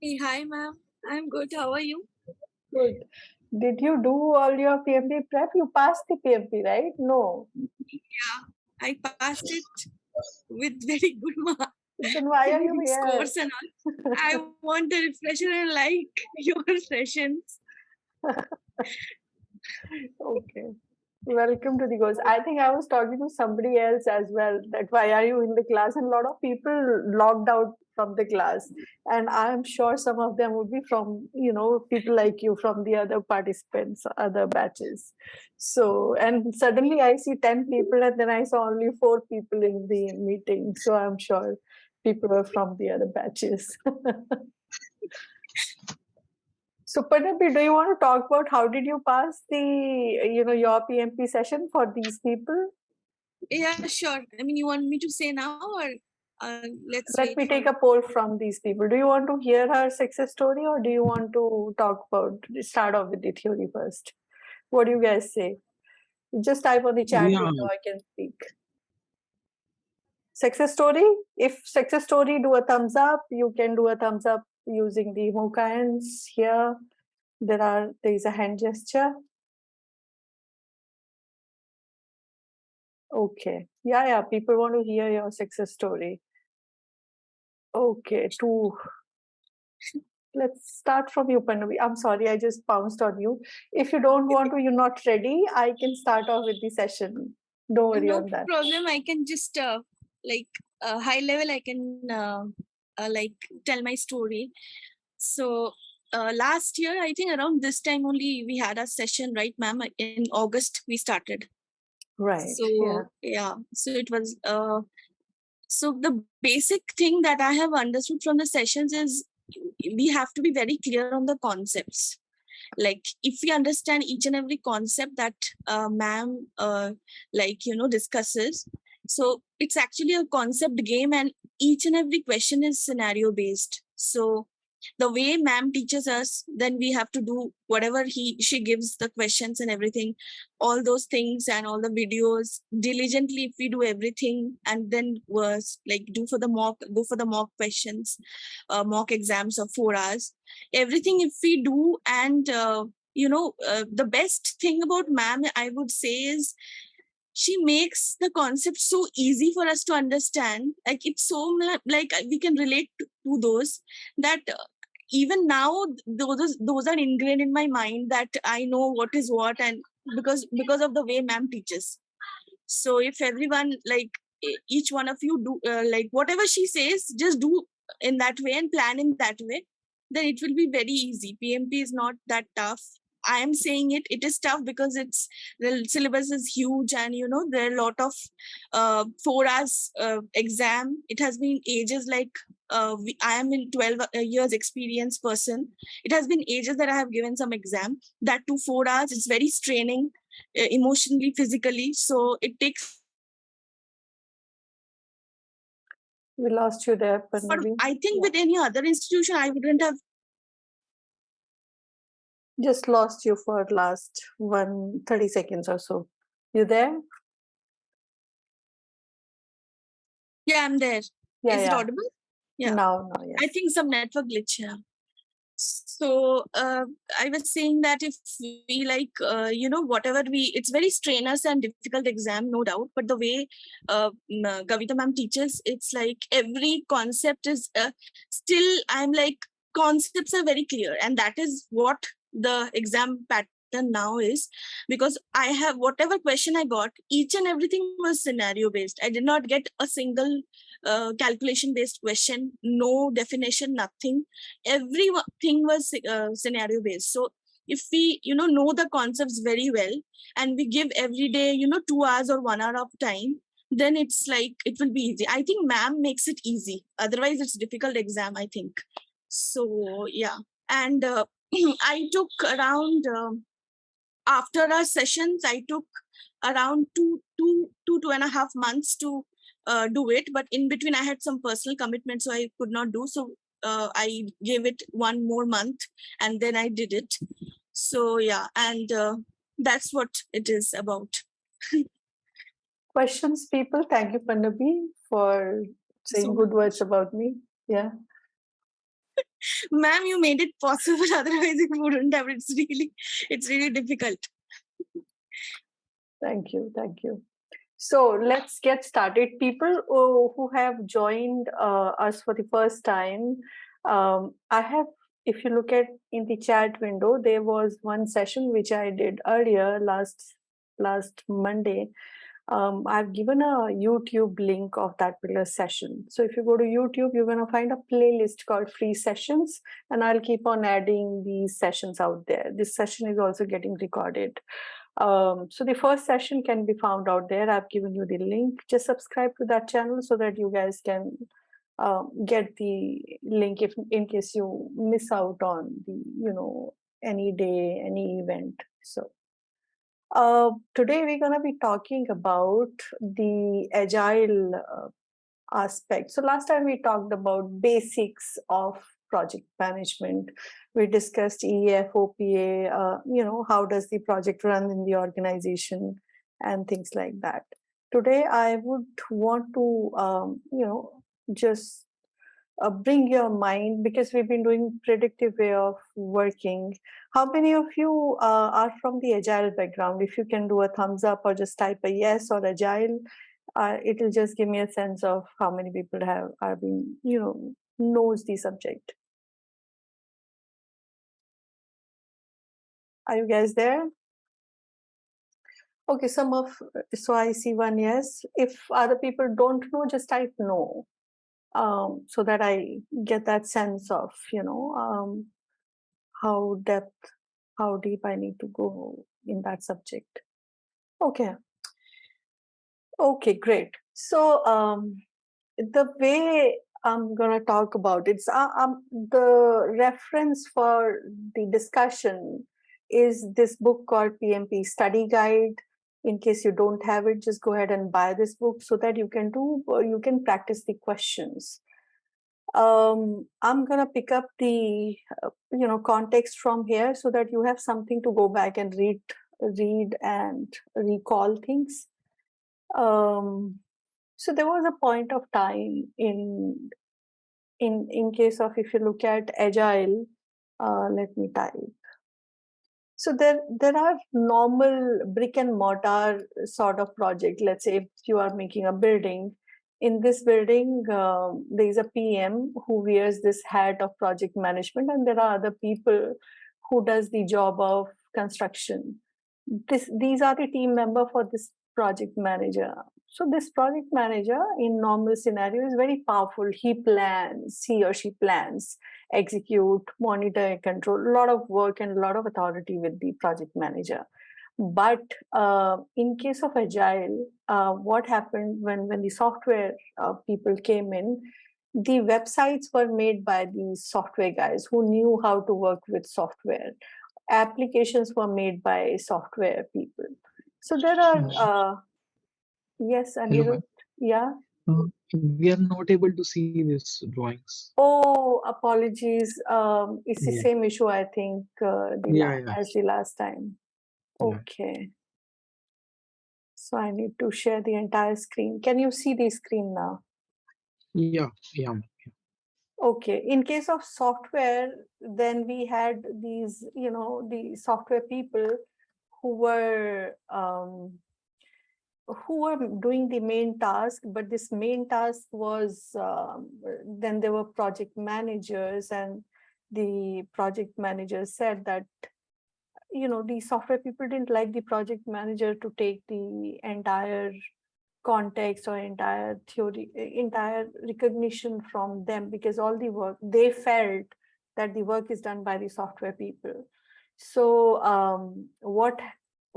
Hey, hi, ma'am. I'm good. How are you? Good. Did you do all your PMP prep? You passed the PMP, right? No. Yeah, I passed it with very good marks. Then why are you here? Scores and all. I want a refresher and like your sessions. okay. Welcome to the goals. I think I was talking to somebody else as well that why are you in the class? And a lot of people logged out from the class. And I'm sure some of them would be from, you know, people like you from the other participants, other batches. So, and suddenly I see 10 people and then I saw only four people in the meeting. So I'm sure people are from the other batches. So Panapi, do you want to talk about how did you pass the, you know, your PMP session for these people? Yeah, sure. I mean, you want me to say now or uh, let's Let me take a poll from these people. Do you want to hear her success story or do you want to talk about, start off with the theory first? What do you guys say? Just type on the chat yeah. so I can speak. Success story? If success story, do a thumbs up. You can do a thumbs up using the MOOC hands here. There are there is a hand gesture. Okay. Yeah, yeah. People want to hear your success story. Okay, two. Let's start from you, Panavi. I'm sorry, I just pounced on you. If you don't want to, you're not ready, I can start off with the session. Don't worry no on that. No problem. I can just uh, like uh, high level. I can uh, uh, like tell my story. So uh, last year, I think around this time only we had a session, right, ma'am? In August we started. Right. So yeah, yeah. so it was. Uh, so the basic thing that I have understood from the sessions is we have to be very clear on the concepts. Like if we understand each and every concept that uh, ma'am, uh, like you know, discusses. So it's actually a concept game, and each and every question is scenario based. So the way ma'am teaches us then we have to do whatever he she gives the questions and everything all those things and all the videos diligently if we do everything and then was like do for the mock go for the mock questions uh, mock exams of four hours everything if we do and uh, you know uh, the best thing about ma'am i would say is she makes the concept so easy for us to understand. Like it's so like we can relate to, to those that uh, even now those those are ingrained in my mind that i know what is what and because because of the way ma'am teaches. So if everyone like each one of you do uh, like whatever she says just do in that way and plan in that way then it will be very easy. Pmp is not that tough I am saying it, it is tough because it's the syllabus is huge and you know there are a lot of uh, four hours uh, exam. It has been ages like uh, we, I am in 12 uh, years experience person. It has been ages that I have given some exam. That to four hours, it's very straining uh, emotionally, physically. So it takes we lost you there. But I think with any other institution, I wouldn't have just lost you for last one 30 seconds or so. You there? Yeah, I'm there. Yeah, Is yeah. it audible? Yeah. Now, now, yes. I think some network glitch. Yeah. So uh, I was saying that if we like, uh, you know, whatever we, it's very strenuous and difficult exam, no doubt. But the way uh, Kavita ma'am teaches, it's like every concept is uh, still, I'm like, concepts are very clear. And that is what the exam pattern now is because I have whatever question I got, each and everything was scenario based. I did not get a single uh, calculation based question, no definition, nothing. Everything was uh, scenario based. So if we you know know the concepts very well and we give every day you know two hours or one hour of time then it's like it will be easy i think ma'am makes it easy otherwise it's difficult exam i think so yeah and uh, I took around um, after our sessions, I took around two, two, two, two and a half months to uh, do it. But in between, I had some personal commitments, so I could not do. So uh, I gave it one more month, and then I did it. So yeah, and uh, that's what it is about. Questions, people. Thank you, Pandabi, for saying so good words about me. Yeah. Ma'am you made it possible otherwise it wouldn't have it's really it's really difficult Thank you. Thank you. So let's get started. People who, who have joined uh, us for the first time, um, I have, if you look at in the chat window, there was one session which I did earlier last last Monday. Um, I've given a YouTube link of that particular session. So if you go to YouTube, you're going to find a playlist called free sessions and I'll keep on adding these sessions out there. This session is also getting recorded. Um, so the first session can be found out there. I've given you the link. Just subscribe to that channel so that you guys can um, get the link if in case you miss out on the, you know, any day, any event. So uh, today we're going to be talking about the agile uh, aspect. So last time we talked about basics of project management. We discussed EF, OPA, uh, you know, how does the project run in the organization and things like that. Today, I would want to, um, you know, just uh, bring your mind because we've been doing predictive way of working. How many of you uh, are from the agile background? If you can do a thumbs up or just type a yes or agile, uh, it'll just give me a sense of how many people have are you know, knows the subject. Are you guys there? Okay, some of, so I see one yes. If other people don't know, just type no. Um, so that I get that sense of, you know, um, how depth, how deep I need to go in that subject. Okay. Okay, great. So um, the way I'm going to talk about it's uh, um, the reference for the discussion is this book called PMP Study Guide. In case you don't have it, just go ahead and buy this book so that you can do, you can practice the questions. Um, I'm gonna pick up the, uh, you know, context from here so that you have something to go back and read, read and recall things. Um, so there was a point of time in, in, in case of if you look at agile, uh, let me type so there, there are normal brick and mortar sort of project. Let's say if you are making a building, in this building, uh, there is a PM who wears this hat of project management, and there are other people who does the job of construction. This, these are the team member for this project manager. So this project manager in normal scenario is very powerful. He plans, he or she plans execute, monitor, and control, a lot of work and a lot of authority with the project manager. But uh, in case of Agile, uh, what happened when, when the software uh, people came in, the websites were made by the software guys who knew how to work with software. Applications were made by software people. So there are, uh, yes, Anirudh, yeah. We are not able to see these drawings. Oh, apologies. Um, it's the Yeah. same issue, I think, uh, the Yeah, yeah. as the last time. Okay. So I need to share the entire screen. Can you see the screen now? Yeah, yeah. Okay. In case of software, then we had these, you know, the software people who were um, who were doing the main task, but this main task was um, then there were project managers and the project manager said that you know the software people didn't like the project manager to take the entire context or entire theory entire recognition from them because all the work they felt that the work is done by the software people. So um, what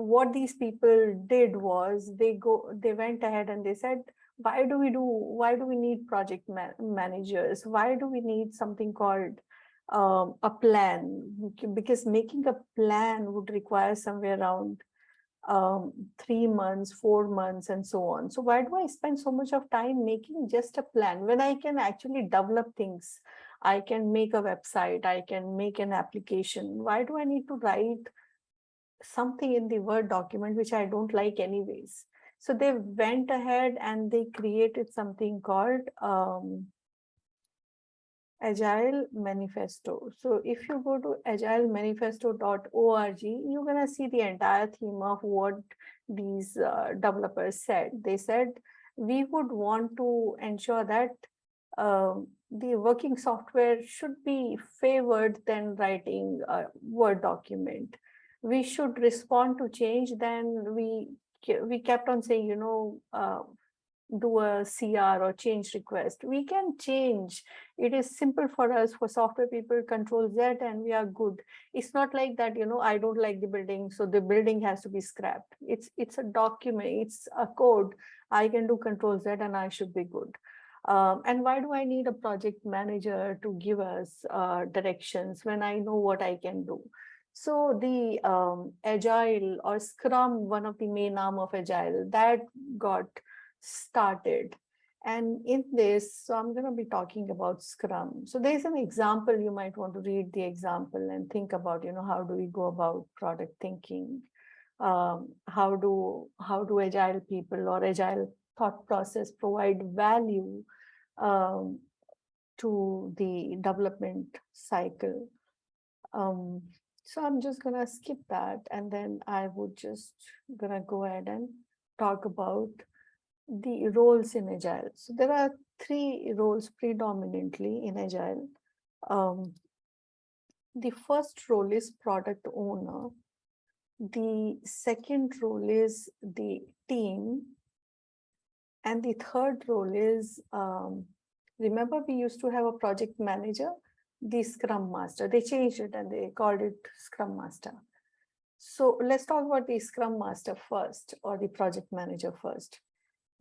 what these people did was they go they went ahead and they said why do we do why do we need project ma managers? Why do we need something called um, a plan? Because making a plan would require somewhere around um, three months four months and so on. So why do i spend so much of time making just a plan? When i can actually develop things i can make a website i can make an application. Why do i need to write something in the Word document which I don't like anyways. So they went ahead and they created something called um, Agile Manifesto. So if you go to agilemanifesto.org, you're gonna see the entire theme of what these uh, developers said. They said we would want to ensure that um, the working software should be favored than writing a Word document. We should respond to change. Then we we kept on saying, you know, uh, do a CR or change request. We can change. It is simple for us for software people control Z and we are good. It's not like that, you know, I don't like the building, so the building has to be scrapped. It's it's a document, it's a code. I can do control Z and I should be good. Um, and why do I need a project manager to give us uh, directions when I know what I can do? So the um, agile or scrum, one of the main arm of agile that got started. And in this, so I'm going to be talking about Scrum. So there's an example, you might want to read the example and think about, you know, how do we go about product thinking? Um, how do how do agile people or agile thought process provide value um, to the development cycle? Um, so I'm just gonna skip that and then I would just gonna go ahead and talk about the roles in agile. So there are three roles predominantly in agile. Um, the first role is product owner. The second role is the team. And the third role is um, remember we used to have a project manager the scrum master. They changed it and they called it scrum master. So let's talk about the scrum master first or the project manager first.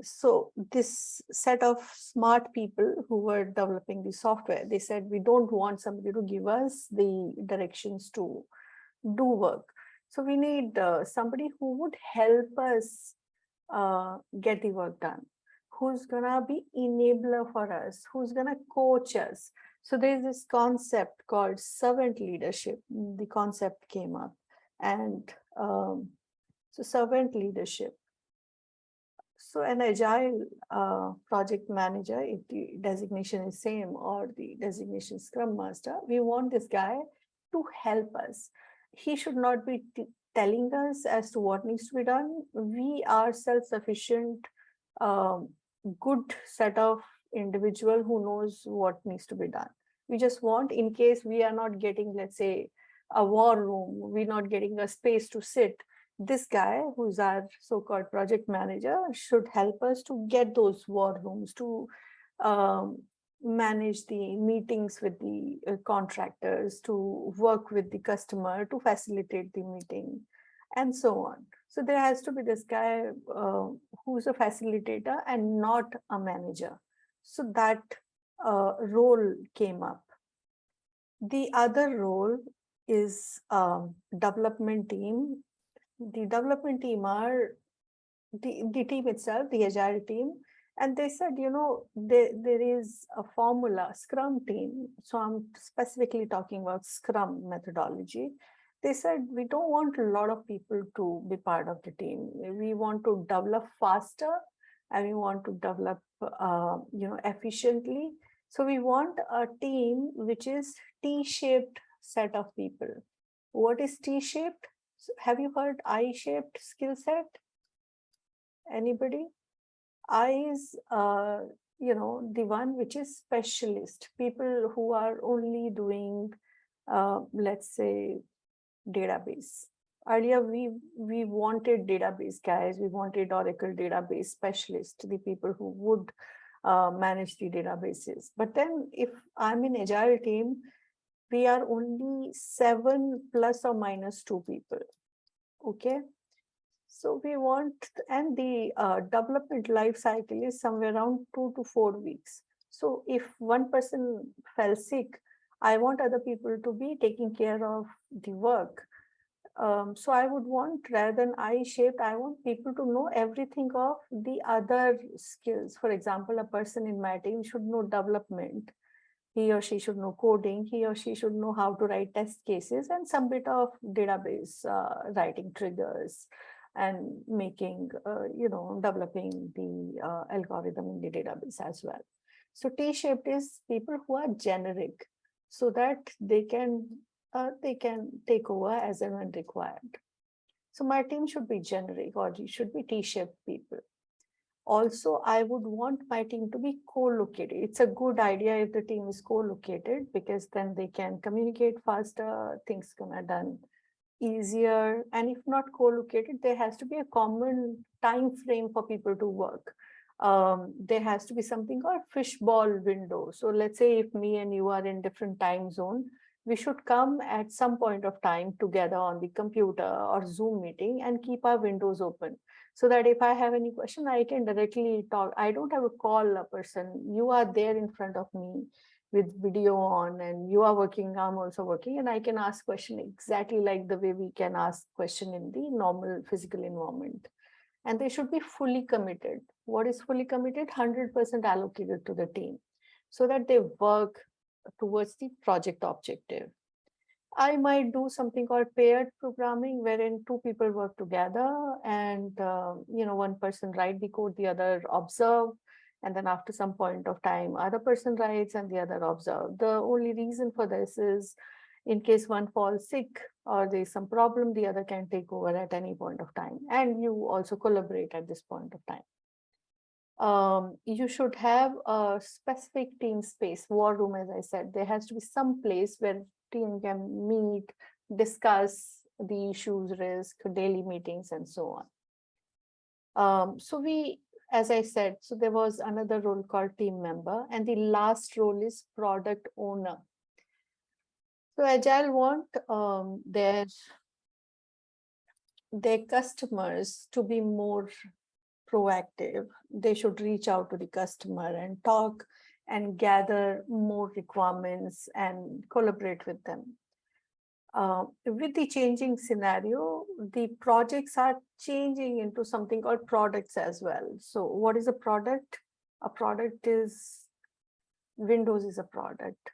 So this set of smart people who were developing the software, they said, we don't want somebody to give us the directions to do work. So we need uh, somebody who would help us uh, get the work done, who's gonna be enabler for us, who's gonna coach us. So there's this concept called servant leadership. The concept came up and um, so servant leadership so an agile uh, project manager, if the designation is same or the designation scrum master, we want this guy to help us. He should not be telling us as to what needs to be done. We are self-sufficient, um, good set of individual who knows what needs to be done. We just want in case we are not getting, let's say, a war room, we're not getting a space to sit, this guy who's our so-called project manager should help us to get those war rooms to um, manage the meetings with the uh, contractors to work with the customer to facilitate the meeting and so on so there has to be this guy uh, who's a facilitator and not a manager so that uh, role came up the other role is um, development team the development team are the, the team itself, the agile team, and they said, you know, there, there is a formula, Scrum team. So I'm specifically talking about Scrum methodology. They said, we don't want a lot of people to be part of the team. We want to develop faster and we want to develop, uh, you know, efficiently. So we want a team which is T-shaped set of people. What is T-shaped? Have you heard I-shaped skill set? Anybody? I is, uh, you know, the one which is specialist, people who are only doing, uh, let's say, database. Earlier, we, we wanted database guys, we wanted Oracle database specialist, the people who would uh, manage the databases. But then if I'm in agile team, we are only seven plus or minus two people. Okay. So we want, and the uh, development life cycle is somewhere around two to four weeks. So if one person fell sick, I want other people to be taking care of the work. Um, so I would want, rather than I-shaped, I want people to know everything of the other skills. For example, a person in my team should know development he or she should know coding, he or she should know how to write test cases and some bit of database uh, writing triggers and making, uh, you know, developing the uh, algorithm in the database as well. So T-shaped is people who are generic so that they can uh, they can take over as and when required. So my team should be generic or should be T-shaped people. Also, I would want my team to be co-located. It's a good idea if the team is co-located because then they can communicate faster, things can be done easier. And if not co-located, there has to be a common time frame for people to work. Um, there has to be something called fishbowl window. So let's say if me and you are in different time zone, we should come at some point of time together on the computer or Zoom meeting and keep our windows open so that if I have any question, I can directly talk. I don't have to call a person. You are there in front of me with video on and you are working, I'm also working and I can ask question exactly like the way we can ask question in the normal physical environment. And they should be fully committed. What is fully committed? 100% allocated to the team so that they work towards the project objective. I might do something called paired programming wherein two people work together and uh, you know one person write the code, the other observe and then after some point of time other person writes and the other observe. The only reason for this is in case one falls sick or there's some problem, the other can take over at any point of time and you also collaborate at this point of time. Um, you should have a specific team space, war room, as I said, there has to be some place where team can meet, discuss the issues, risk, daily meetings, and so on. Um, so we, as I said, so there was another role called team member, and the last role is product owner. So Agile want um, their their customers to be more proactive. They should reach out to the customer and talk and gather more requirements and collaborate with them. Uh, with the changing scenario, the projects are changing into something called products as well. So what is a product? A product is, Windows is a product.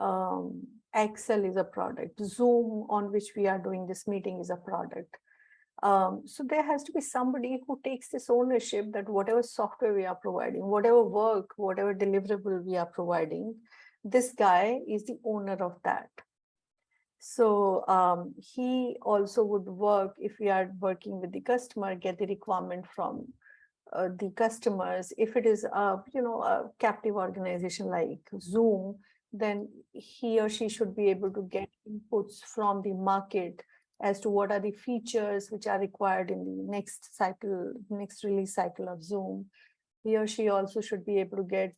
Um, Excel is a product. Zoom on which we are doing this meeting is a product. Um, so there has to be somebody who takes this ownership that whatever software we are providing, whatever work, whatever deliverable we are providing, this guy is the owner of that. So um, he also would work if we are working with the customer, get the requirement from uh, the customers. If it is a you know a captive organization like Zoom, then he or she should be able to get inputs from the market as to what are the features which are required in the next cycle, next release cycle of Zoom. He or she also should be able to get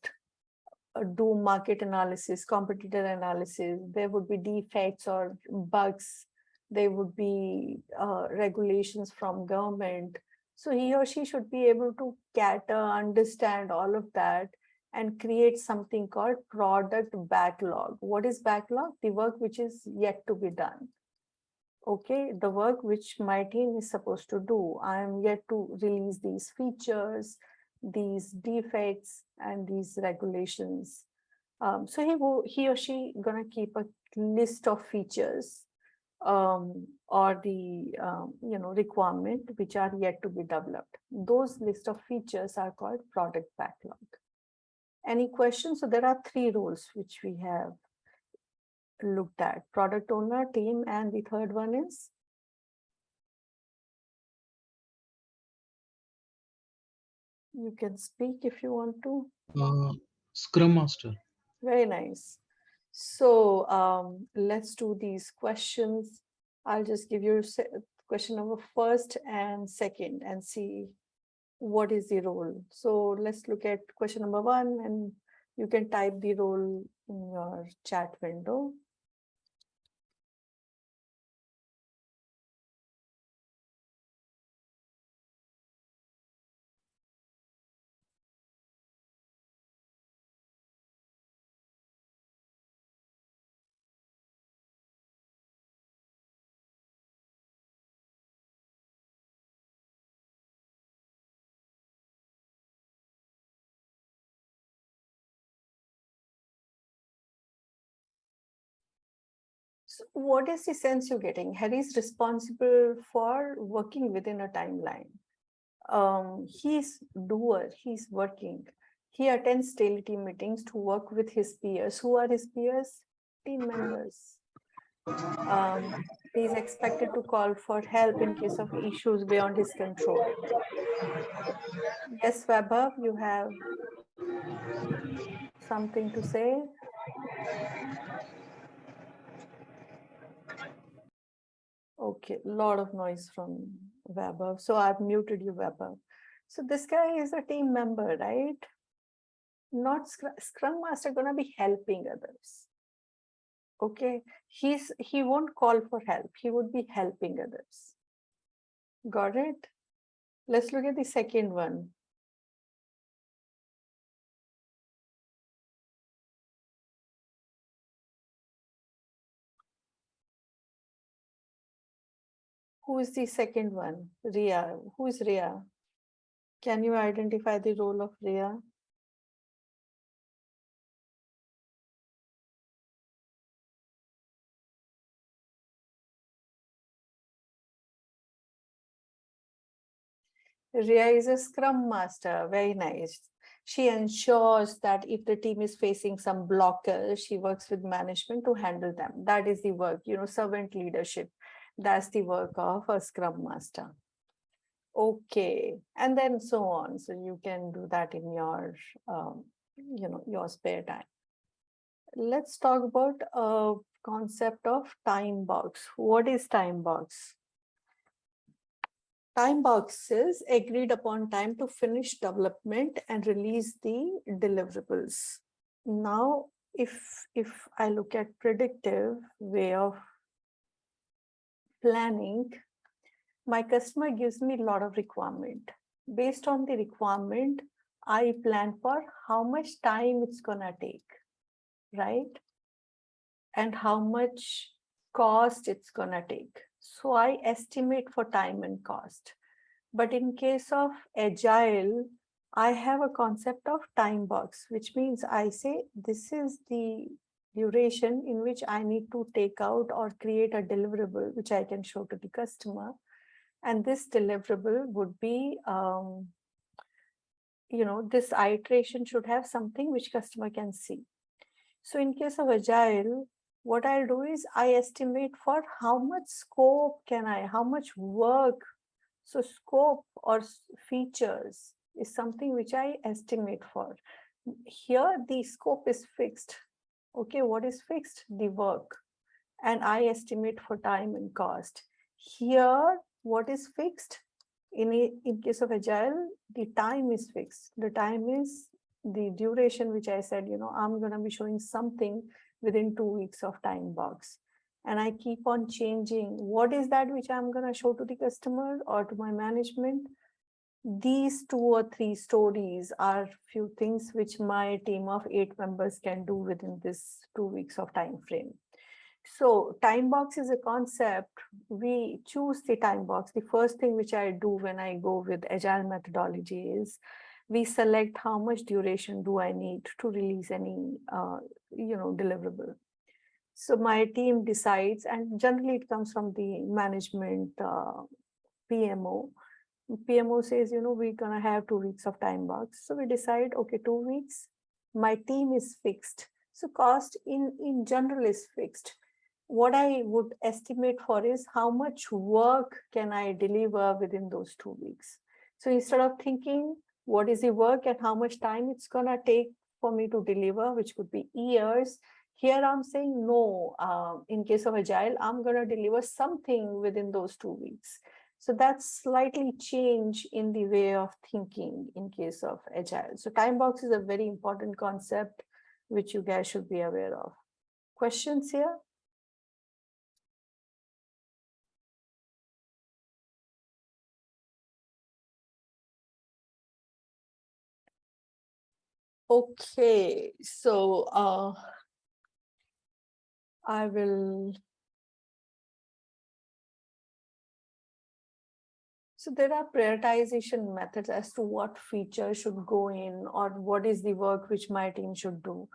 do market analysis, competitor analysis. There would be defects or bugs. There would be uh, regulations from government. So he or she should be able to cater, understand all of that and create something called product backlog. What is backlog? The work which is yet to be done okay, the work which my team is supposed to do. I am yet to release these features, these defects, and these regulations. Um, so he will, he or she gonna keep a list of features um, or the um, you know requirement which are yet to be developed. Those list of features are called product backlog. Any questions? So there are three roles which we have looked at product owner team and the third one is? You can speak if you want to. Uh, Scrum Master. very nice. So um, let's do these questions. I'll just give you question number first and second and see what is the role. So let's look at question number one and you can type the role in your chat window what is the sense you're getting? Harry's responsible for working within a timeline. Um, he's doer, he's working. He attends daily team meetings to work with his peers. Who are his peers? Team members. Um, he is expected to call for help in case of issues beyond his control. Yes, Vaibhav, you have something to say? Okay, lot of noise from Vaibhav. So I've muted you, Vaibhav. So this guy is a team member, right? Not Scrum, Scrum Master gonna be helping others. Okay, he's he won't call for help. He would be helping others. Got it? Let's look at the second one. Who is the second one? Ria. Who is Ria? Can you identify the role of Ria? Ria is a scrum master, very nice. She ensures that if the team is facing some blockers, she works with management to handle them. That is the work, you know, servant leadership. That's the work of a scrum master. Okay, and then so on. So you can do that in your, um, you know, your spare time. Let's talk about a concept of time box. What is time box? time boxes agreed upon time to finish development and release the deliverables. Now, if, if I look at predictive way of planning, my customer gives me a lot of requirement. Based on the requirement, I plan for how much time it's gonna take, right? And how much cost it's gonna take. So I estimate for time and cost. But in case of agile, I have a concept of time box, which means I say this is the duration in which I need to take out or create a deliverable, which I can show to the customer. And this deliverable would be, um, you know, this iteration should have something which customer can see. So in case of agile, what I'll do is I estimate for how much scope can I, how much work. So scope or features is something which I estimate for. Here the scope is fixed. Okay, what is fixed? The work. And I estimate for time and cost. Here, what is fixed? In, a, in case of agile, the time is fixed. The time is the duration, which I said, you know, I'm going to be showing something within two weeks of time box and I keep on changing what is that which I'm going to show to the customer or to my management. These two or three stories are few things which my team of eight members can do within this two weeks of time frame. So time box is a concept. We choose the time box. The first thing which I do when I go with agile methodology is we select how much duration do I need to release any, uh, you know, deliverable. So my team decides, and generally it comes from the management uh, PMO. PMO says, you know, we're gonna have two weeks of time box. So we decide, okay, two weeks, my team is fixed. So cost in, in general is fixed. What I would estimate for is how much work can I deliver within those two weeks. So instead of thinking what is the work and how much time it's gonna take for me to deliver, which could be years. Here I'm saying no, uh, in case of Agile, I'm gonna deliver something within those two weeks. So that's slightly change in the way of thinking in case of Agile. So time box is a very important concept which you guys should be aware of. Questions here? Okay, so uh, I will. So there are prioritization methods as to what feature should go in or what is the work which my team should do.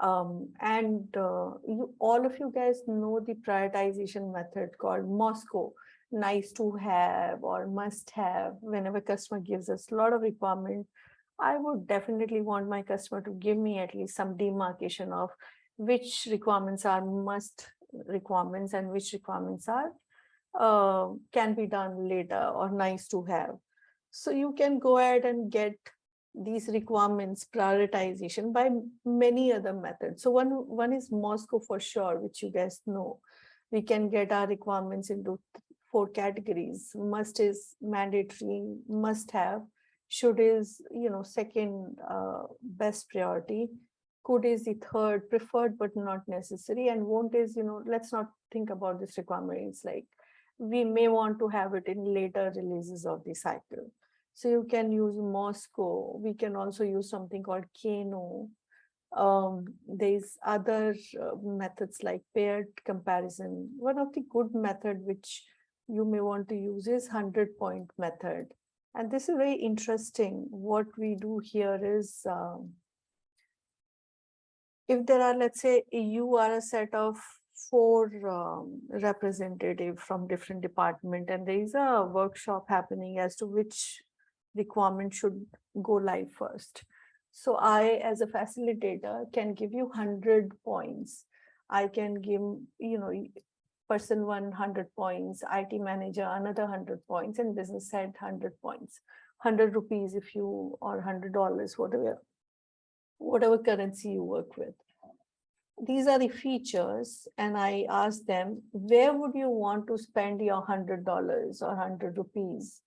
Um, and uh, you, all of you guys know the prioritization method called MoSCoW, nice to have or must have whenever customer gives us a lot of requirement I would definitely want my customer to give me at least some demarcation of which requirements are must requirements and which requirements are uh, can be done later or nice to have. So you can go ahead and get these requirements prioritization by many other methods. So one, one is MoSCoW for sure, which you guys know. We can get our requirements into four categories. Must is mandatory, must have, should is, you know, second uh, best priority. Could is the third preferred but not necessary and won't is, you know, let's not think about this requirement. It's like we may want to have it in later releases of the cycle. So you can use MoSCoW. We can also use something called Kano. Um, there's other uh, methods like paired comparison. One of the good method which you may want to use is 100 point method. And this is very interesting. What we do here is um, if there are, let's say, you are a set of four um, representative from different department and there is a workshop happening as to which requirement should go live first. So I, as a facilitator, can give you hundred points. I can give, you know, person one hundred points, IT manager another hundred points, and business head hundred points. Hundred rupees if you, or hundred dollars, whatever, whatever currency you work with these are the features and I asked them, where would you want to spend your hundred dollars or hundred rupees?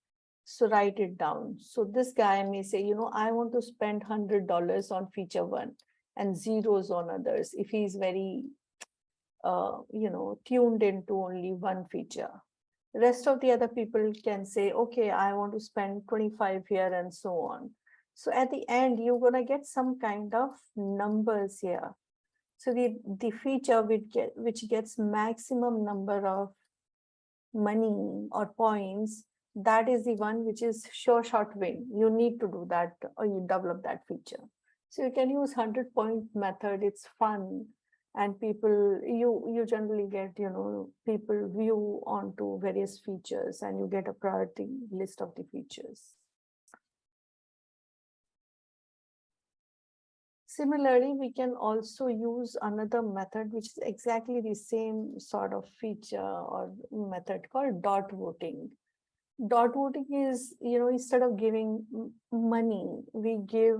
So write it down. So this guy may say, you know, I want to spend hundred dollars on feature one and zeros on others if he's very, uh, you know, tuned into only one feature. Rest of the other people can say, okay, I want to spend twenty-five here and so on. So at the end, you're gonna get some kind of numbers here. So the, the feature which get, which gets maximum number of money or points, that is the one which is sure shot win. You need to do that or you develop that feature. So you can use hundred point method, it's fun. And people, you, you generally get, you know, people view onto various features and you get a priority list of the features. Similarly, we can also use another method which is exactly the same sort of feature or method called dot voting. Dot voting is, you know, instead of giving money, we give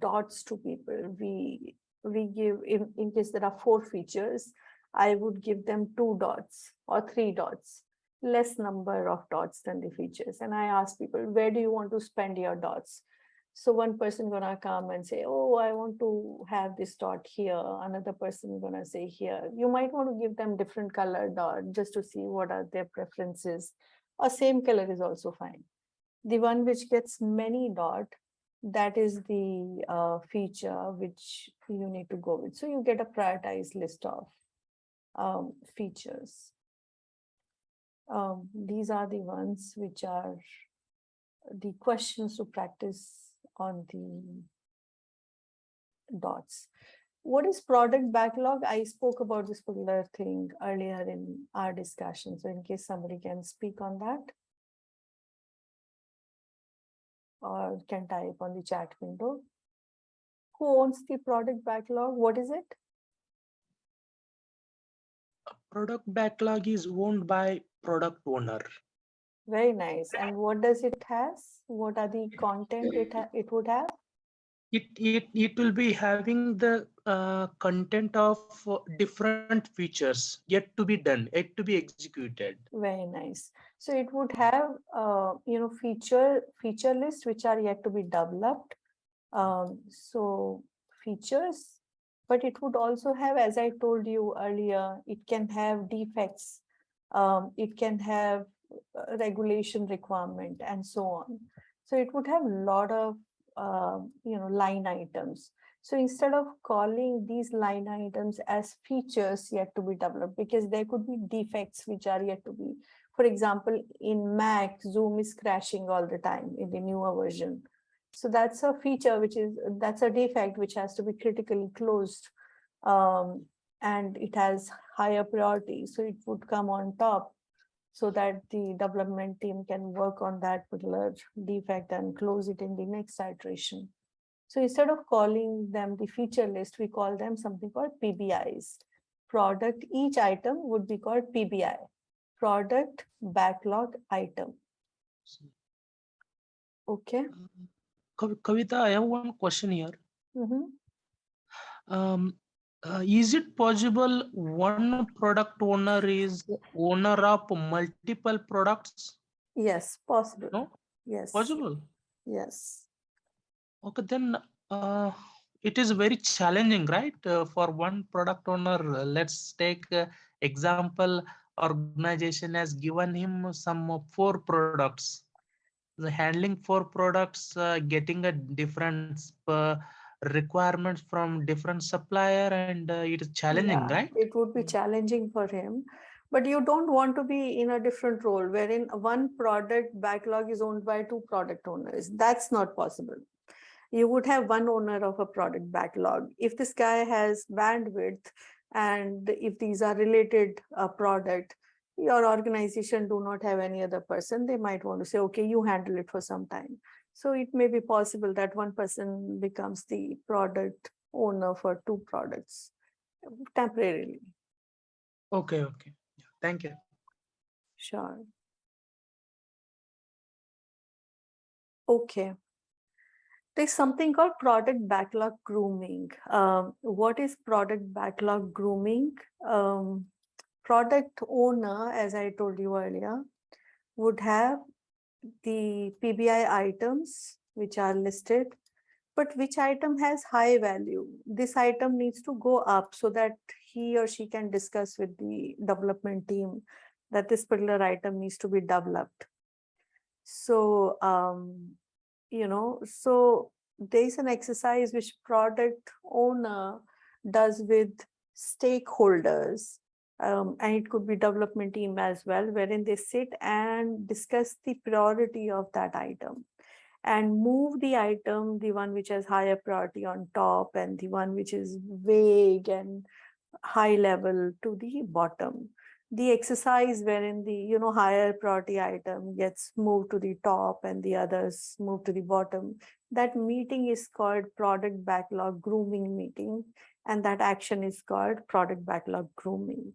dots to people. We we give in, in case there are four features, I would give them two dots or three dots, less number of dots than the features. And I ask people, where do you want to spend your dots? So one person gonna come and say, oh, I want to have this dot here. Another person gonna say here. You might want to give them different color dot just to see what are their preferences. Or same color is also fine. The one which gets many dot, that is the uh, feature which you need to go with. So you get a prioritized list of um, features. Um, these are the ones which are the questions to practice on the dots. What is product backlog? I spoke about this particular thing earlier in our discussion. So in case somebody can speak on that. Or can type on the chat window. Who owns the product backlog? What is it? product backlog is owned by product owner. Very nice. And what does it has? What are the content it it would have? It, it, it will be having the uh, content of uh, different features yet to be done, yet to be executed. Very nice. So it would have, uh, you know, feature, feature list which are yet to be developed. Um, so features, but it would also have, as I told you earlier, it can have defects. Um, it can have regulation requirement and so on. So it would have a lot of, uh, you know, line items. So instead of calling these line items as features yet to be developed, because there could be defects which are yet to be, for example, in Mac, Zoom is crashing all the time in the newer version. So that's a feature which is, that's a defect which has to be critically closed. Um, and it has higher priority, so it would come on top. So that the development team can work on that particular defect and close it in the next iteration. So instead of calling them the feature list, we call them something called PBIs. Product, each item would be called PBI, product backlog item. Okay. Kav- Kavita, I have one question here. Mhm. Um, uh, is it possible one product owner is owner of multiple products? Yes, possible. No? Yes. Possible? Yes. Okay, then uh, it is very challenging, right? Uh, for one product owner, let's take uh, example, organization has given him some four products. The handling four products, uh, getting a different uh, requirements from different supplier and uh, it is challenging, Yeah, right? It would be challenging for him, but you don't want to be in a different role wherein one product backlog is owned by two product owners. That's not possible. You would have one owner of a product backlog. If this guy has bandwidth and if these are related uh, product, your organization do not have any other person, they might want to say, okay, you handle it for some time. So it may be possible that one person becomes the product owner for two products temporarily. Okay, okay. Yeah, thank you. Sure. Okay. There's something called product backlog grooming. Um, what is product backlog grooming? Um, product owner, as I told you earlier, would have the PBI items which are listed, but which item has high value? This item needs to go up so that he or she can discuss with the development team that this particular item needs to be developed. So, um, you know, so there's an exercise which product owner does with stakeholders. Um, and it could be development team as well, wherein they sit and discuss the priority of that item and move the item, the one which has higher priority on top and the one which is vague and high level to the bottom. The exercise wherein the, you know, higher priority item gets moved to the top and the others move to the bottom. That meeting is called product backlog grooming meeting and that action is called product backlog grooming.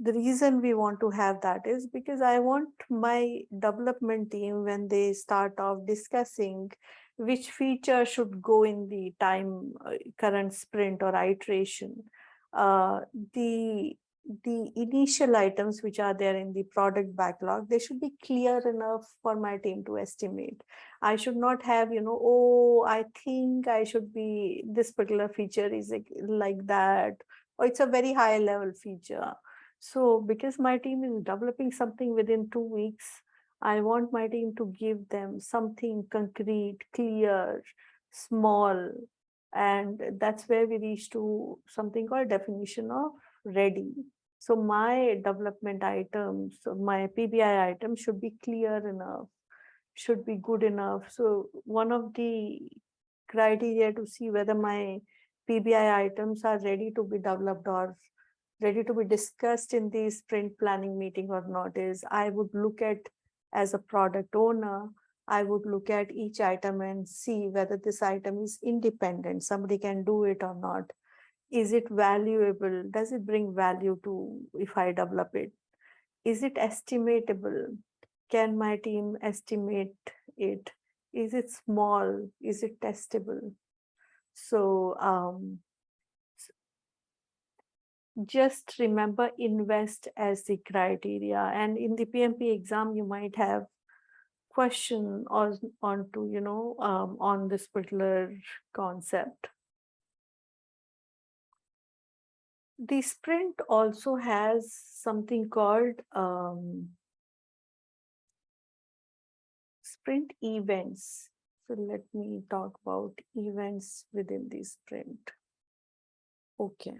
The reason we want to have that is because I want my development team when they start off discussing which feature should go in the time uh, current sprint or iteration. Uh, the the initial items which are there in the product backlog, they should be clear enough for my team to estimate. I should not have, you know, oh, I think I should be, this particular feature is like, like that, or it's a very high level feature. So because my team is developing something within two weeks, I want my team to give them something concrete, clear, small, and that's where we reach to something called definition of ready. So my development items, my PBI item should be clear enough, should be good enough. So one of the criteria to see whether my PBI items are ready to be developed or ready to be discussed in the sprint planning meeting or not is I would look at as a product owner, I would look at each item and see whether this item is independent, somebody can do it or not. Is it valuable? Does it bring value to if I develop it? Is it estimatable? Can my team estimate it? Is it small? Is it testable? So um, just remember invest as the criteria and in the PMP exam you might have question or on to you know um, on this particular concept. The sprint also has something called um, sprint events. So let me talk about events within the sprint. Okay.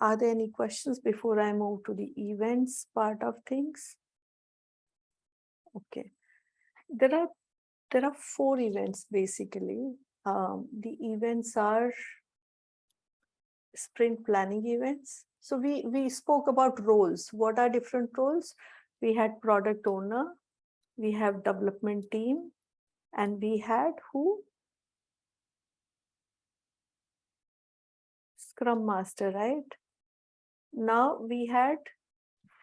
Are there any questions before I move to the events part of things? Okay. There are there are four events basically. Um, the events are sprint planning events, So we, we spoke about roles. What are different roles? We had product owner, we have development team, and we had who? Scrum Master, right? Now we had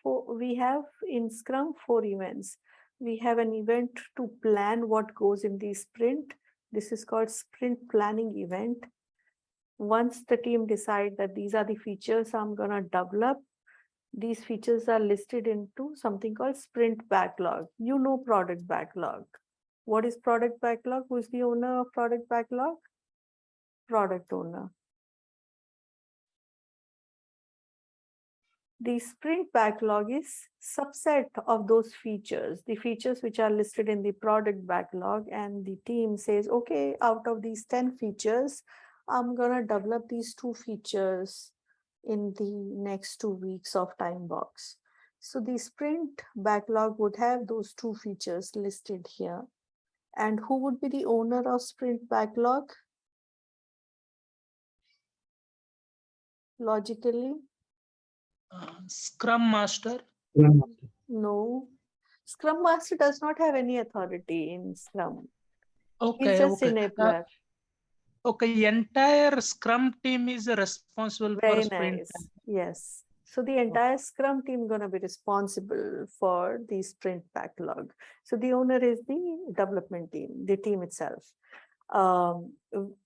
four, we have in Scrum four events. We have an event to plan what goes in the sprint. This is called sprint planning event. Once the team decide that these are the features I'm gonna develop, these features are listed into something called sprint backlog. You know product backlog. What is product backlog? Who's the owner of product backlog? Product owner. The sprint backlog is subset of those features, the features which are listed in the product backlog and the team says, okay, out of these 10 features, I'm gonna develop these two features in the next two weeks of time box. So the sprint backlog would have those two features listed here. And who would be the owner of sprint backlog? Logically, Uh, Scrum Master. no. Scrum Master does not have any authority in Scrum. Okay, He's just okay. Uh, okay, entire Scrum team is responsible for Very sprint. nice. Yes. So the entire Scrum team gonna be responsible for the sprint backlog. So the owner is the development team, the team itself. Um,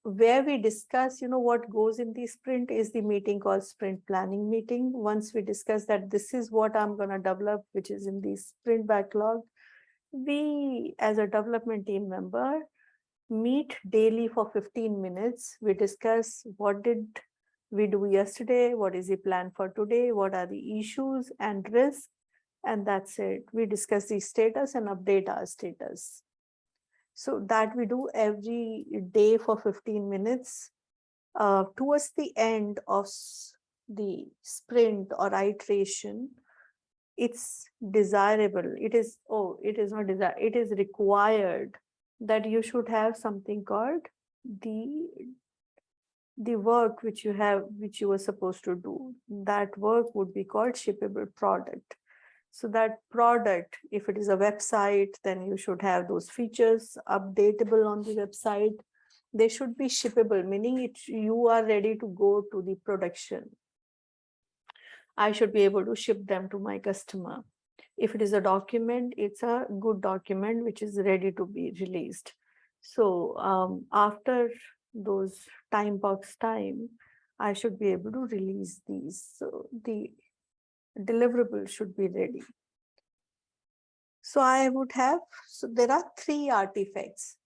where we discuss, you know, what goes in the sprint is the meeting called sprint planning meeting. Once we discuss that this is what I'm gonna develop, which is in the sprint backlog, we, as a development team member, meet daily for 15 minutes. We discuss what did we do yesterday, what is the plan for today, what are the issues and risks, and that's it. We discuss the status and update our status. So that we do every day for 15 minutes. Uh, towards the end of the sprint or iteration, it's desirable. It is, oh, it is not desire, it is required that you should have something called the the work which you have which you were supposed to do that work would be called shippable product so that product if it is a website then you should have those features updatable on the website. They should be shippable meaning it you are ready to go to the production. I should be able to ship them to my customer. If it is a document it's a good document which is ready to be released. So um, after those time box time, I should be able to release these. So the deliverable should be ready. So I would have, so there are three artifacts.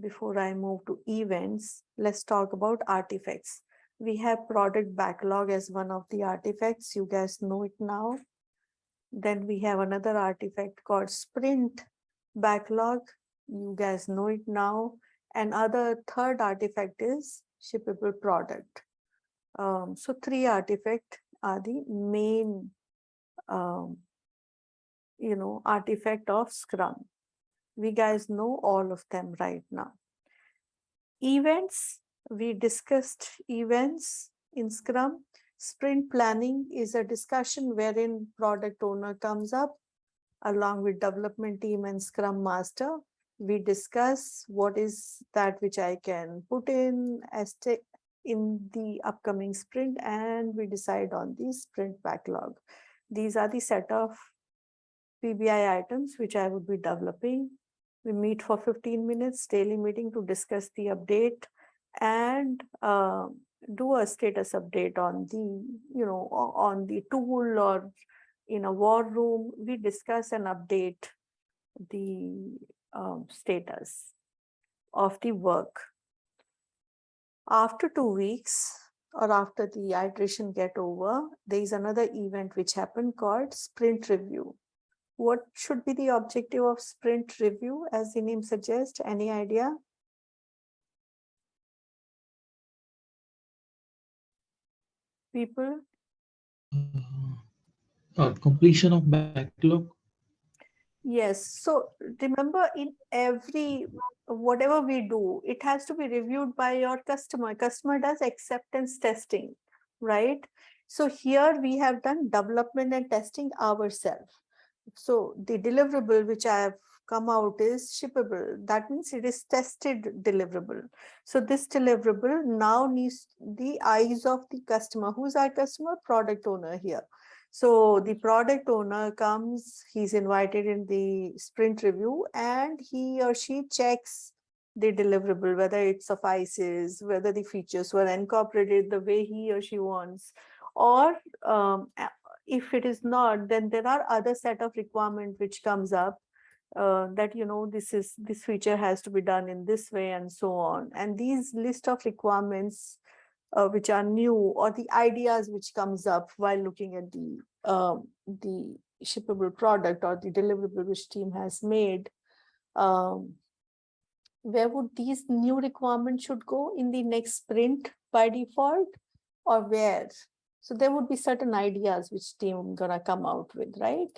Before I move to events, let's talk about artifacts. We have product backlog as one of the artifacts. You guys know it now. Then we have another artifact called sprint backlog. You guys know it now and other third artifact is shippable product. Um, so three artifact are the main, um, you know, artifact of Scrum. We guys know all of them right now. Events, we discussed events in Scrum. Sprint planning is a discussion wherein product owner comes up along with development team and Scrum master we discuss what is that which I can put in as in the upcoming sprint and we decide on the sprint backlog. These are the set of PBI items which I would be developing. We meet for 15 minutes daily meeting to discuss the update and uh, do a status update on the, you know, on the tool or in a war room. We discuss and update the um, status of the work. After two weeks or after the iteration get over, there is another event which happened called sprint review. What should be the objective of sprint review as the name suggests? Any idea? People? Uh, completion of backlog. Yes, so remember in every, whatever we do, it has to be reviewed by your customer. Customer does acceptance testing, right? So here we have done development and testing ourselves. So the deliverable which I have come out is shippable. That means it is tested deliverable. So this deliverable now needs the eyes of the customer. Who's our customer? Product owner here. So the product owner comes, he's invited in the sprint review and he or she checks the deliverable, whether it suffices, whether the features were incorporated the way he or she wants, or um, if it is not, then there are other set of requirement which comes up uh, that, you know, this is, this feature has to be done in this way and so on. And these list of requirements uh, which are new or the ideas which comes up while looking at the, um, the shippable product or the deliverable which team has made. Um, where would these new requirements should go in the next sprint by default or where? So there would be certain ideas which team gonna come out with, right?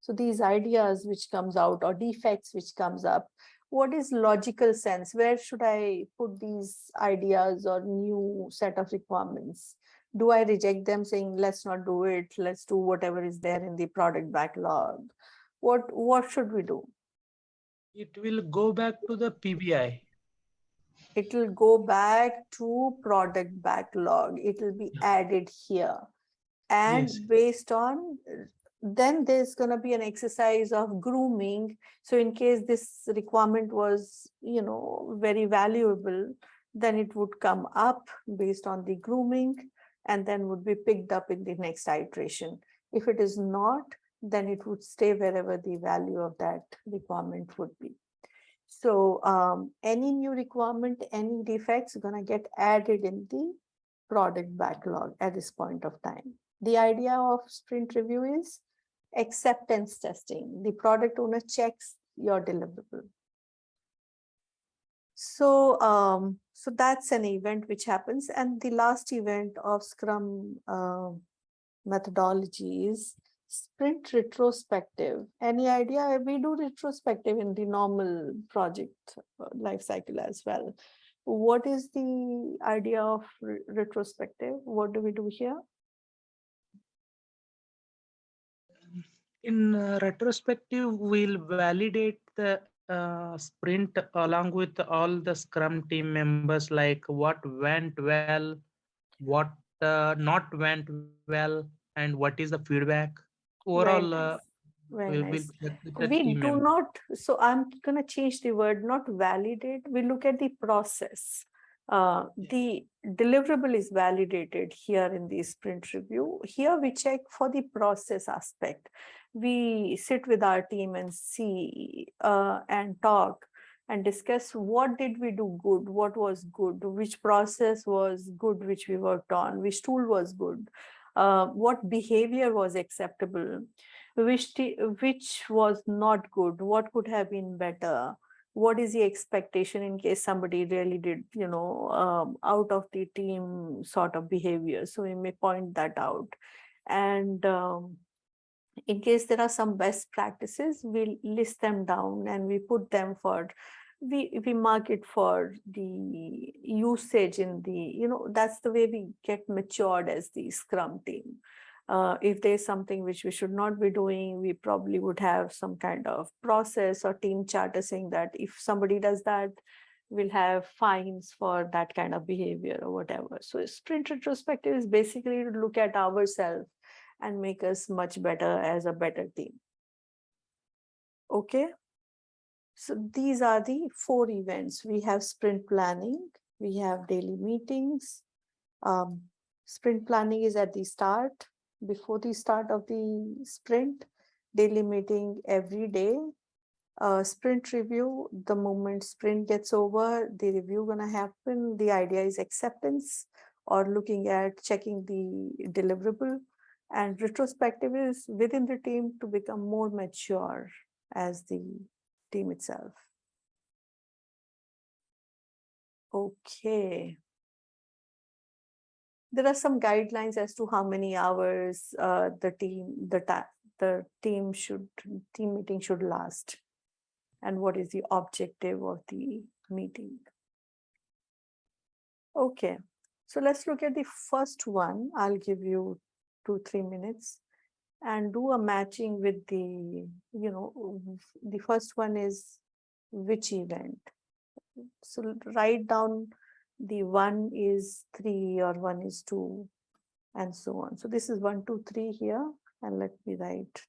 So these ideas which comes out or defects which comes up, what is logical sense? Where should I put these ideas or new set of requirements? Do I reject them saying, let's not do it, let's do whatever is there in the product backlog? What, what should we do? It will go back to the PBI. it will go back to product backlog. It will be added here. And Yes. based on, then there's gonna be an exercise of grooming. So in case this requirement was, you know, very valuable, then it would come up based on the grooming and then would be picked up in the next iteration. If it is not, then it would stay wherever the value of that requirement would be. So um, any new requirement, any defects gonna get added in the product backlog at this point of time. The idea of sprint review is acceptance testing. The product owner checks your deliverable. So um, so that's an event which happens. And the last event of Scrum uh, methodology is sprint retrospective. Any idea? We do retrospective in the normal project uh, life cycle as well. What is the idea of re- retrospective? What do we do here? In uh, retrospective, we'll validate the uh, sprint along with all the Scrum team members, like what went well, what uh, not went well, and what is the feedback. Overall, uh, nice. Very we nice. check with the We do members. not, so I'm gonna change the word, not validate, we look at the process. Uh, the deliverable is validated here in the sprint review. Here we check for the process aspect. We sit with our team and see uh, and talk and discuss what did we do good, what was good, which process was good, which we worked on, which tool was good, uh, what behavior was acceptable which which was not good what could have been better what is the expectation in case somebody really did you know um, out of the team sort of behavior. So we may point that out. And um, in case there are some best practices we'll list them down and we put them for we we mark it for the usage in the you know that's the way we get matured as the scrum team uh, if there's something which we should not be doing, we probably would have some kind of process or team charter saying that if somebody does that, we'll have fines for that kind of behavior or whatever. So sprint retrospective is basically to look at ourselves and make us much better as a better team. Okay. So these are the four events. We have sprint planning, we have daily meetings. Um, sprint planning is at the start, before the start of the sprint, daily meeting every day. Uh, sprint review, the moment sprint gets over, the review gonna happen. The idea is acceptance or looking at checking the deliverable. And retrospective is within the team to become more mature as the team itself. Okay. There are some guidelines as to how many hours uh, the team, the the team should, team meeting should last. And what is the objective of the meeting? Okay, So let's look at the first one. I'll give you two, three minutes and do a matching with the, you know, the first one is which event. So write down the one is three or one is two and so on. So this is one, two, three here and let me write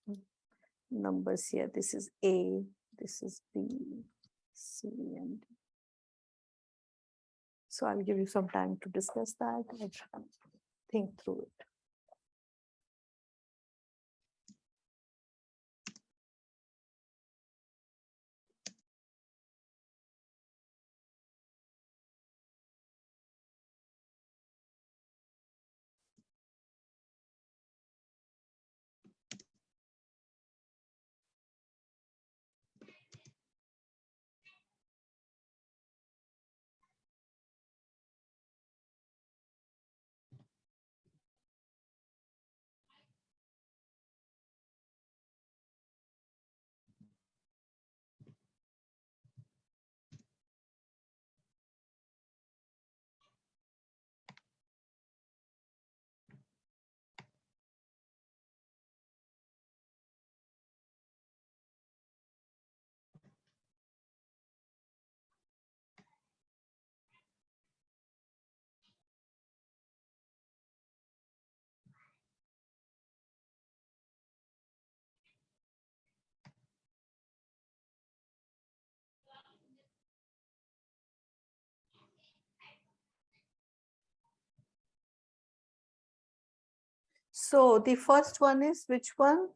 numbers here. This is A, this is B, C and D. So I'll give you some time to discuss that and think through it. So the first one is which one?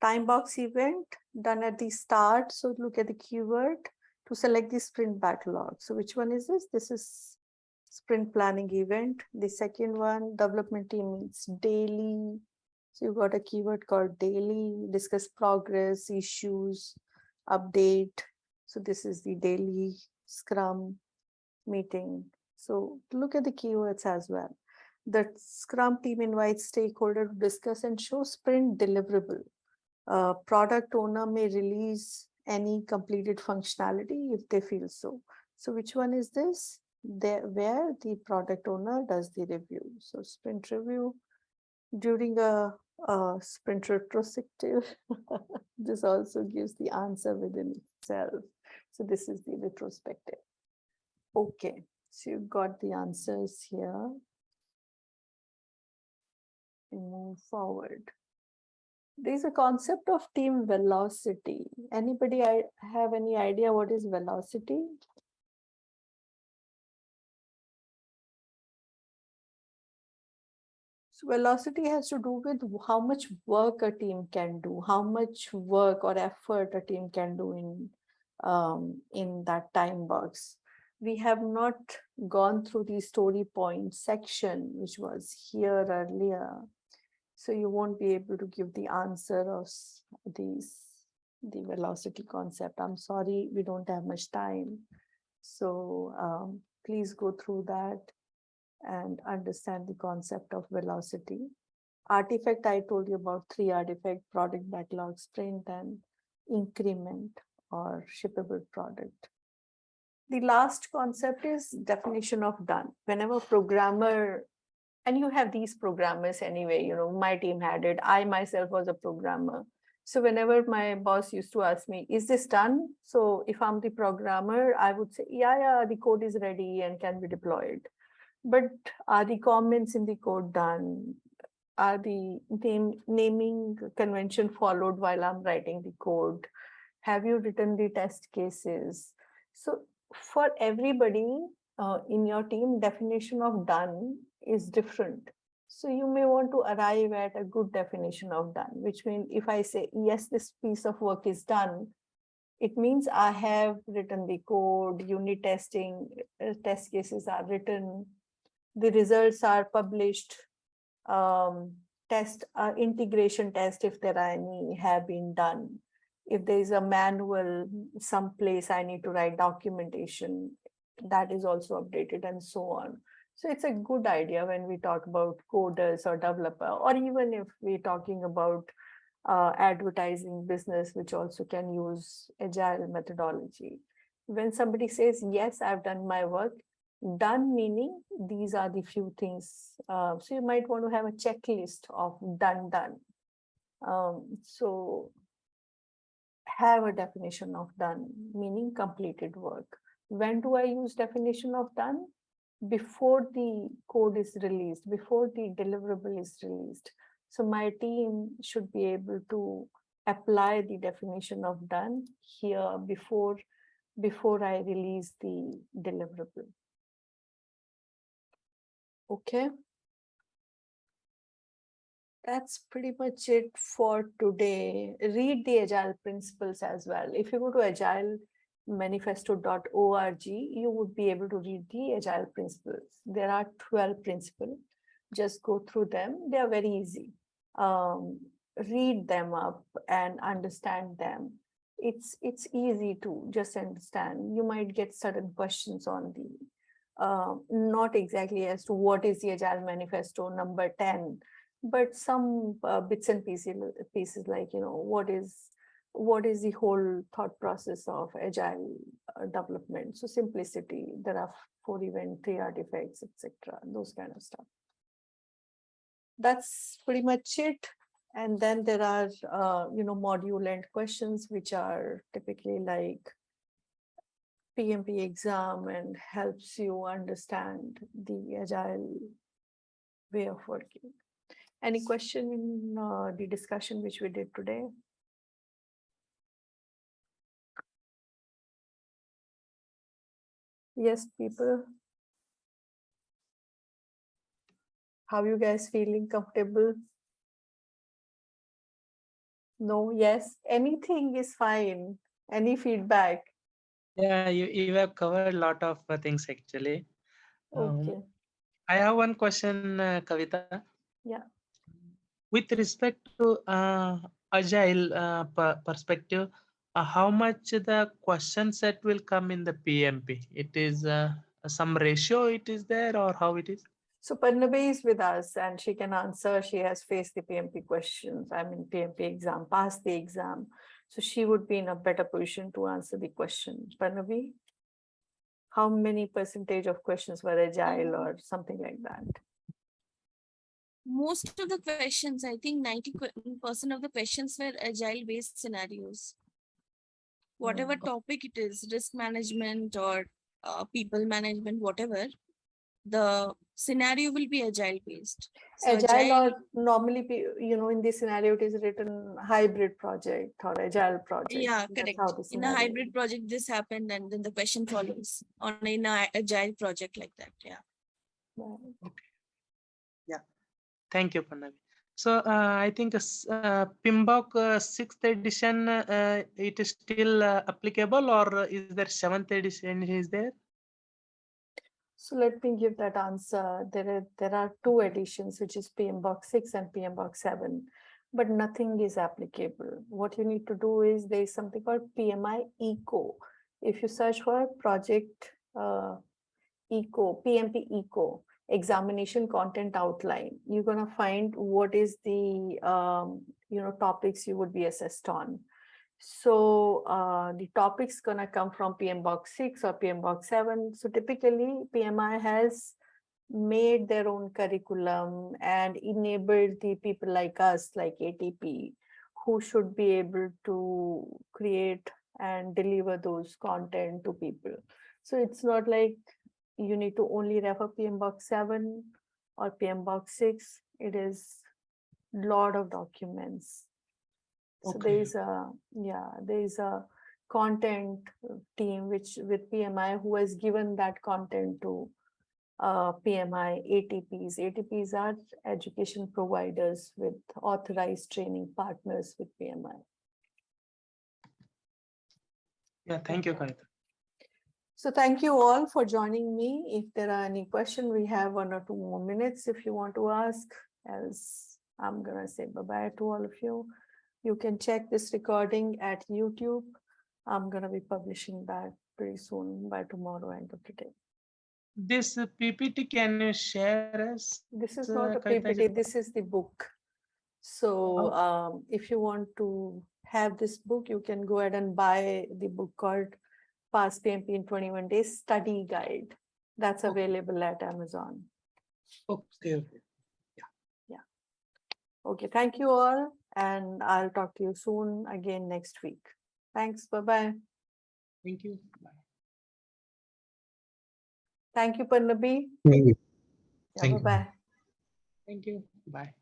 Time box event done at the start. So look at the keyword to select the sprint backlog. So which one is this? This is sprint planning event. The second one, development team meets daily. So you got a keyword called daily, discuss progress, issues, update. So this is the daily scrum meeting. So look at the keywords as well. The Scrum team invites stakeholder to discuss and show sprint deliverable. Uh, product owner may release any completed functionality if they feel so. So which one is this? There where the product owner does the review. So sprint review during a, a sprint retrospective. this also gives the answer within itself. So this is the retrospective. Okay, so you got the answers here we move forward. There's a concept of team velocity. Anybody have any idea what is velocity? So velocity has to do with how much work a team can do, how much work or effort a team can do in um, in that time box. We have not gone through the story point section, which was here earlier. So you won't be able to give the answer of these, the velocity concept. I'm sorry, we don't have much time. So um, please go through that and understand the concept of velocity. Artifact, I told you about three artifact, product backlog, sprint and increment or shippable product. The last concept is definition of done. Whenever programmer, and you have these programmers anyway, you know, my team had it. I myself was a programmer. So whenever my boss used to ask me, is this done? So if I'm the programmer, I would say, yeah, yeah, the code is ready and can be deployed. But are the comments in the code done? Are the name, naming convention followed while I'm writing the code? Have you written the test cases? So for everybody uh, in your team, definition of done is different. So you may want to arrive at a good definition of done, which means if I say, yes, this piece of work is done, it means I have written the code, unit testing, uh, test cases are written, the results are published, um, test, uh, integration test, if there are any, have been done. If there is a manual, someplace I need to write documentation, that is also updated and so on. So it's a good idea when we talk about coders or developer, or even if we're talking about uh, advertising business, which also can use agile methodology. When somebody says, yes, I've done my work, Done meaning these are the few things. Uh, so you might want to have a checklist of done, done. Um, so have a definition of done, meaning completed work. When do I use definition of done? Before the code is released, before the deliverable is released. So my team should be able to apply the definition of done here before before I release the deliverable. Okay. That's pretty much it for today. Read the agile principles as well. If you go to agilemanifesto.org, you would be able to read the agile principles. There are 12 principles. Just go through them. They are very easy. Um, read them up and understand them. It's it's easy to just understand. You might get certain questions on the uh, not exactly as to what is the Agile Manifesto number 10, but some uh, bits and pieces, pieces like, you know, what is what is the whole thought process of Agile uh, development? So simplicity, there are four event, three artifacts, etc. Those kind of stuff. That's pretty much it. And then there are, uh, you know, module and questions, which are typically like PMP exam and helps you understand the agile way of working. Any question in uh, the discussion which we did today? Yes, people. How you guys feeling comfortable? No, yes, anything is fine. Any feedback? Yeah, you, you have covered a lot of uh, things actually. Um, Okay, I have one question, uh, Kavita. Yeah. With respect to uh, agile uh, perspective, uh, how much the question set will come in the PMP? It is uh, some ratio it is there or how it is? so Parnabi is with us and she can answer. She has faced the PMP questions, I mean PMP exam, passed the exam. So she would be in a better position to answer the question. Parnabi? How many percentage of questions were agile or something like that? Most of the questions, I think ninety percent of the questions were agile based scenarios. Whatever topic it is, risk management or uh, people management, whatever, the scenario will be agile based. So Agile or normally, you know, in this scenario, it is written hybrid project or agile project. Yeah, That's correct. In a hybrid project, this happened and then the question follows on in a agile project like that, yeah. okay yeah Thank you, Panavi. So uh, I think uh, uh, PMBOK sixth edition, it is still applicable or is there seventh edition is there? So let me give that answer. There are, there are two editions, which is PMBOK six and PMBOK seven, but nothing is applicable. What you need to do is there is something called PMI Eco. If you search for project uh, Eco, PMP Eco, examination content outline, you're gonna find what is the, um, you know, topics you would be assessed on. So uh, the topic's gonna come from PMBOK six or PMBOK seven. So typically PMI has made their own curriculum and enabled the people like us, like ATP, who should be able to create and deliver those content to people. So it's not like you need to only refer PMBOK seven or PMBOK six. It is lot of documents. So there is a, yeah, there is a content team which with PMI who has given that content to uh, PMI ATPs. ATPs are education providers with authorized training partners with PMI. Yeah, thank you, Kavita. So thank you all for joining me. If there are any question, we have one or two more minutes if you want to ask, else I'm gonna say bye-bye to all of you. You can check this recording at YouTube. I'm gonna be publishing that pretty soon by tomorrow end of the day. This PPT, can you share us? This is Uh, not a PPT, this is the book. So Oh. um, if you want to have this book, you can go ahead and buy the book called Pass PMP in 21 Days Study Guide. That's Okay. available at Amazon. Okay. okay. Yeah. Yeah. Okay, thank you all, and I'll talk to you soon again next week. Thanks, bye-bye. Thank you. Bye. Thank you, Parnabi. Thank you. Yeah, Thank you. bye-bye. Thank you. Bye.